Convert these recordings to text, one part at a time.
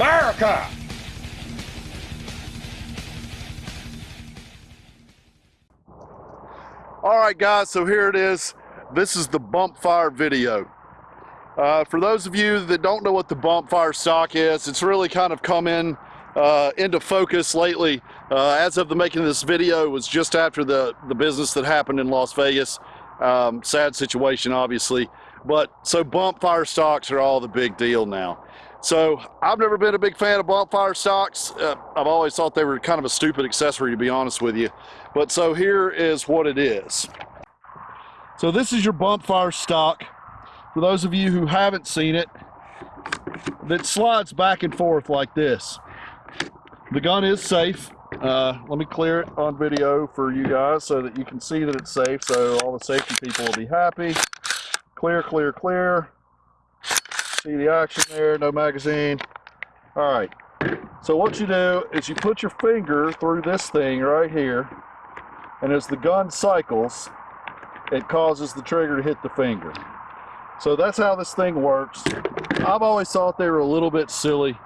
America! All right, guys, so here it is. This is the bump fire video. Uh, for those of you that don't know what the bump fire stock is, it's really kind of come in uh, into focus lately. Uh, as of the making of this video, was just after the, the business that happened in Las Vegas. Um, sad situation, obviously. But so bump fire stocks are all the big deal now. So I've never been a big fan of bump fire stocks. Uh, I've always thought they were kind of a stupid accessory, to be honest with you. But so here is what it is. So this is your bump fire stock. For those of you who haven't seen it, that slides back and forth like this. The gun is safe. Uh, let me clear it on video for you guys so that you can see that it's safe. So all the safety people will be happy. Clear, clear, clear. See the action there, no magazine. All right, so what you do is you put your finger through this thing right here, and as the gun cycles, it causes the trigger to hit the finger. So that's how this thing works. I've always thought they were a little bit silly.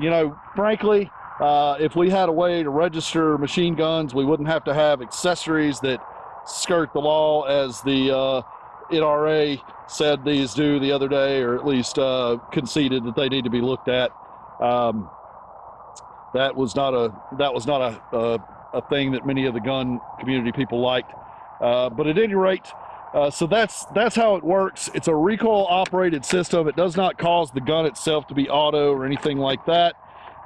You know, frankly, uh, if we had a way to register machine guns, we wouldn't have to have accessories that skirt the law as the uh, NRA said these do the other day, or at least uh, conceded that they need to be looked at. Um, that was not a that was not a, a, a thing that many of the gun community people liked. Uh, but at any rate, uh, so that's that's how it works. It's a recoil operated system. It does not cause the gun itself to be auto or anything like that.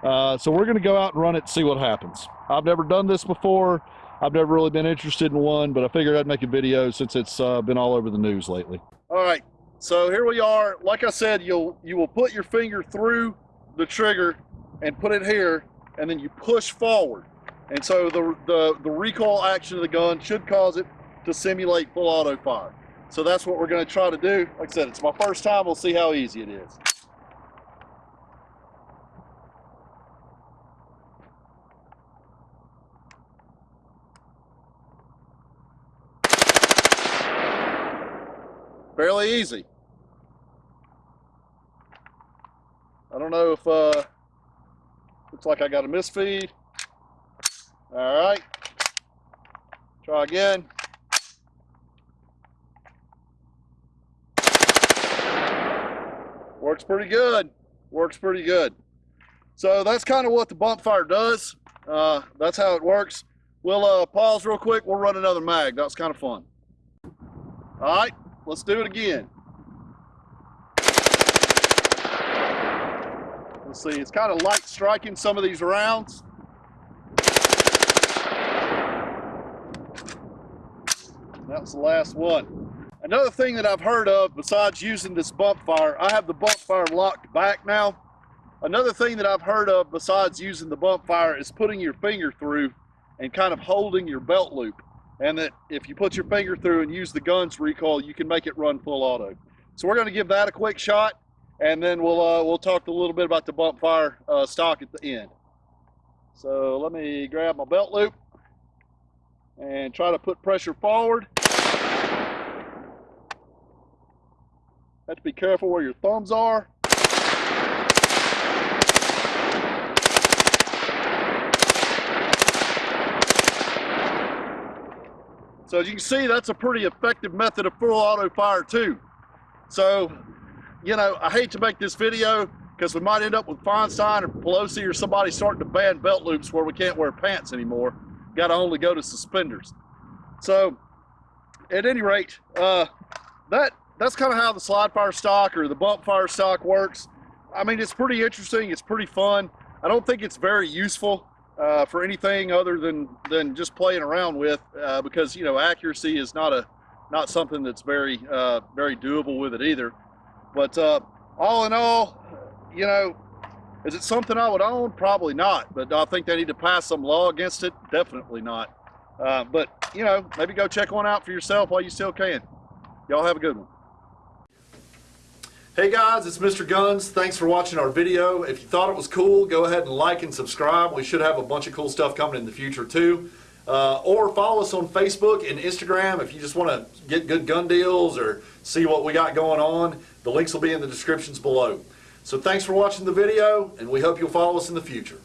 Uh, so we're going to go out and run it, and see what happens. I've never done this before. I've never really been interested in one, but I figured I'd make a video since it's uh, been all over the news lately. All right, so here we are. Like I said, you'll you will put your finger through the trigger and put it here, and then you push forward. And so the, the, the recoil action of the gun should cause it to simulate full auto fire. So that's what we're going to try to do. Like I said, it's my first time. We'll see how easy it is. Fairly easy. I don't know if, uh, looks like I got a misfeed. All right, try again. Works pretty good, works pretty good. So that's kind of what the bump fire does. Uh, that's how it works. We'll uh, pause real quick. We'll run another mag. That was kind of fun. All right. Let's do it again. Let's see, it's kind of light striking some of these rounds. That was the last one. Another thing that I've heard of besides using this bump fire, I have the bump fire locked back now. Another thing that I've heard of besides using the bump fire is putting your finger through and kind of holding your belt loop and that if you put your finger through and use the gun's recoil, you can make it run full auto. So we're going to give that a quick shot, and then we'll uh, we'll talk a little bit about the bump fire uh, stock at the end. So let me grab my belt loop and try to put pressure forward. Have to be careful where your thumbs are. So as you can see, that's a pretty effective method of full auto fire too. So, you know, I hate to make this video because we might end up with Feinstein or Pelosi or somebody starting to ban belt loops where we can't wear pants anymore. Got to only go to suspenders. So, at any rate, uh, that that's kind of how the slide fire stock or the bump fire stock works. I mean, it's pretty interesting. It's pretty fun. I don't think it's very useful uh, for anything other than than just playing around with uh, because you know accuracy is not a not something that's very uh, very doable with it either. But uh, all in all you know is it something I would own? Probably not. But I think they need to pass some law against it? Definitely not. Uh, but you know maybe go check one out for yourself while you still can. Y'all have a good one Hey guys, it's Mr. Guns. Thanks for watching our video. If you thought it was cool, go ahead and like and subscribe. We should have a bunch of cool stuff coming in the future too. Uh, or follow us on Facebook and Instagram if you just want to get good gun deals or see what we got going on. The links will be in the descriptions below. So thanks for watching the video, and we hope you'll follow us in the future.